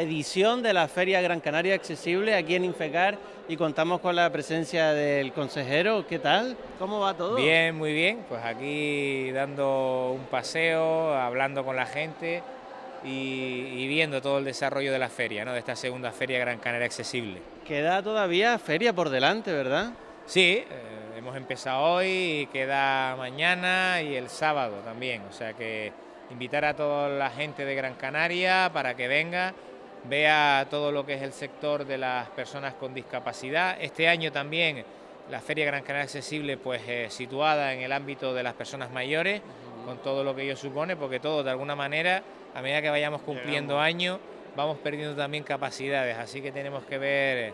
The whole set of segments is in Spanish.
edición de la Feria Gran Canaria Accesible aquí en Infecar y contamos con la presencia del consejero. ¿Qué tal? ¿Cómo va todo? Bien, muy bien. Pues aquí dando un paseo, hablando con la gente y, viendo todo el desarrollo de la feria, ¿no? de esta segunda Feria Gran Canaria Accesible. Queda todavía feria por delante, ¿verdad? Sí, eh, hemos empezado hoy y queda mañana y el sábado también, o sea que invitar a toda la gente de Gran Canaria para que venga, vea todo lo que es el sector de las personas con discapacidad. Este año también la Feria Gran Canaria Accesible pues eh, situada en el ámbito de las personas mayores, con todo lo que ello supone, porque todos de alguna manera, a medida que vayamos cumpliendo años, vamos perdiendo también capacidades, así que tenemos que ver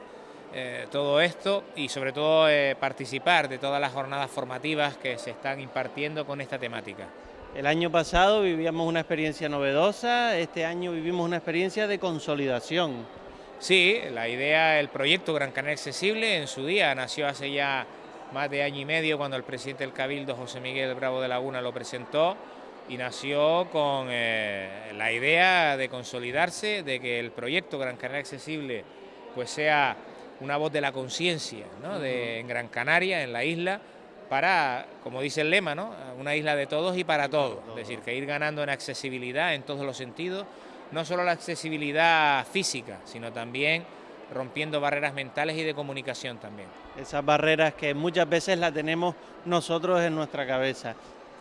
eh, todo esto y sobre todo eh, participar de todas las jornadas formativas que se están impartiendo con esta temática. El año pasado vivíamos una experiencia novedosa, este año vivimos una experiencia de consolidación. Sí, la idea, el proyecto Gran Canaria Accesible en su día nació hace ya más de año y medio cuando el presidente del Cabildo, José Miguel Bravo de Laguna, lo presentó y nació con eh, la idea de consolidarse, de que el proyecto Gran Canaria Accesible pues sea una voz de la conciencia en Gran Canaria, en la isla, para, como dice el lema, ¿no? una isla de todos y para todos. Es decir, que ir ganando en accesibilidad en todos los sentidos, no solo la accesibilidad física, sino también rompiendo barreras mentales y de comunicación también. Esas barreras que muchas veces las tenemos nosotros en nuestra cabeza.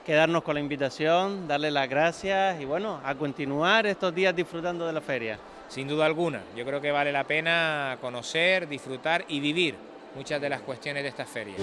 Quedarnos con la invitación, darle las gracias y bueno, a continuar estos días disfrutando de la feria. Sin duda alguna, yo creo que vale la pena conocer, disfrutar y vivir muchas de las cuestiones de esta feria.